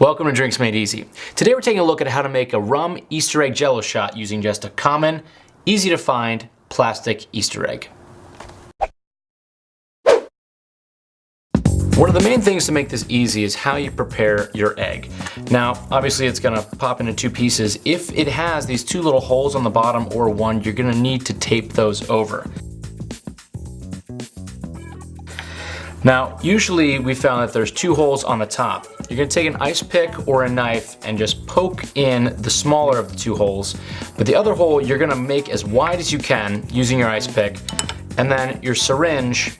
Welcome to Drinks Made Easy. Today we're taking a look at how to make a rum Easter egg jello shot using just a common, easy to find plastic Easter egg. One of the main things to make this easy is how you prepare your egg. Now, obviously it's gonna pop into two pieces. If it has these two little holes on the bottom or one, you're gonna need to tape those over. Now, usually we found that there's two holes on the top. You're gonna take an ice pick or a knife and just poke in the smaller of the two holes. But the other hole you're gonna make as wide as you can using your ice pick. And then your syringe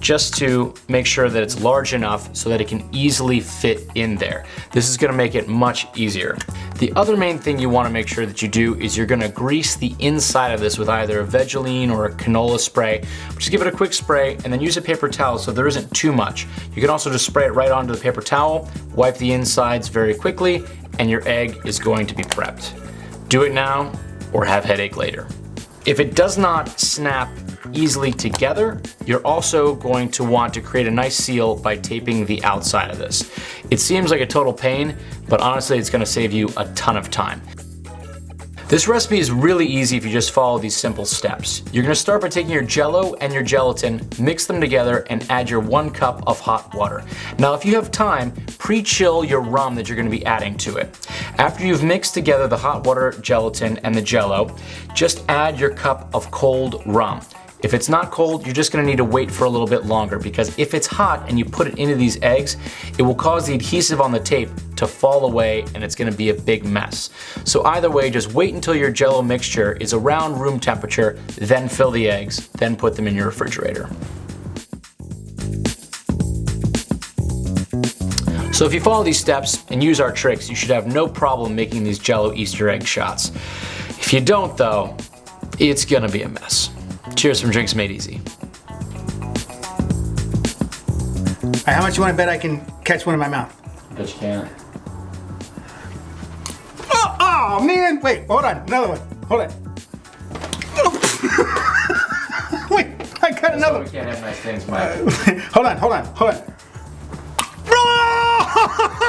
just to make sure that it's large enough so that it can easily fit in there. This is gonna make it much easier. The other main thing you wanna make sure that you do is you're gonna grease the inside of this with either a Vaseline or a canola spray. Just give it a quick spray and then use a paper towel so there isn't too much. You can also just spray it right onto the paper towel, wipe the insides very quickly, and your egg is going to be prepped. Do it now or have headache later. If it does not snap easily together, you're also going to want to create a nice seal by taping the outside of this. It seems like a total pain, but honestly it's gonna save you a ton of time. This recipe is really easy if you just follow these simple steps. You're gonna start by taking your jello and your gelatin, mix them together, and add your one cup of hot water. Now, if you have time, pre-chill your rum that you're gonna be adding to it. After you've mixed together the hot water, gelatin, and the jello, just add your cup of cold rum. If it's not cold, you're just gonna need to wait for a little bit longer because if it's hot and you put it into these eggs, it will cause the adhesive on the tape to fall away and it's gonna be a big mess. So either way, just wait until your jello mixture is around room temperature, then fill the eggs, then put them in your refrigerator. So if you follow these steps and use our tricks, you should have no problem making these jello Easter egg shots. If you don't though, it's gonna be a mess. Cheers from Drinks Made Easy. Right, how much you want to bet I can catch one in my mouth? Bet you can. Oh, oh man! Wait, hold on. Another one. Hold on. Wait, I got another one. We can't have nice things, Mike. hold on, hold on, hold on.